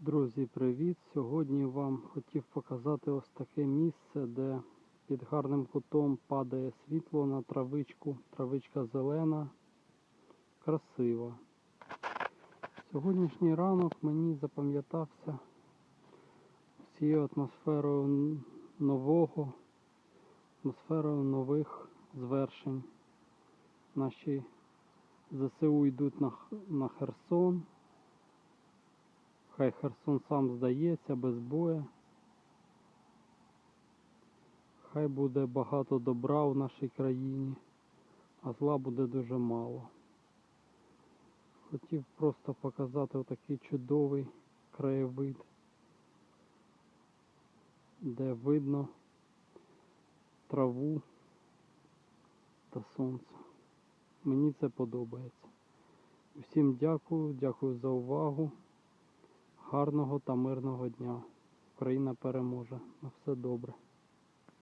Друзі, привіт! Сьогодні вам хотів показати ось таке місце, де під гарним кутом падає світло на травичку. Травичка зелена, красива. Сьогоднішній ранок мені запам'ятався цією атмосферою нового, атмосферою нових звершень. Наші ЗСУ йдуть на, на Херсон. Хай Херсон сам здається без бою. Хай буде багато добра в нашій країні, а зла буде дуже мало. Хотів просто показати отакий чудовий краєвид, де видно траву та сонце. Мені це подобається. Усім дякую, дякую за увагу. Гарного та мирного дня. Україна переможе. На все добре.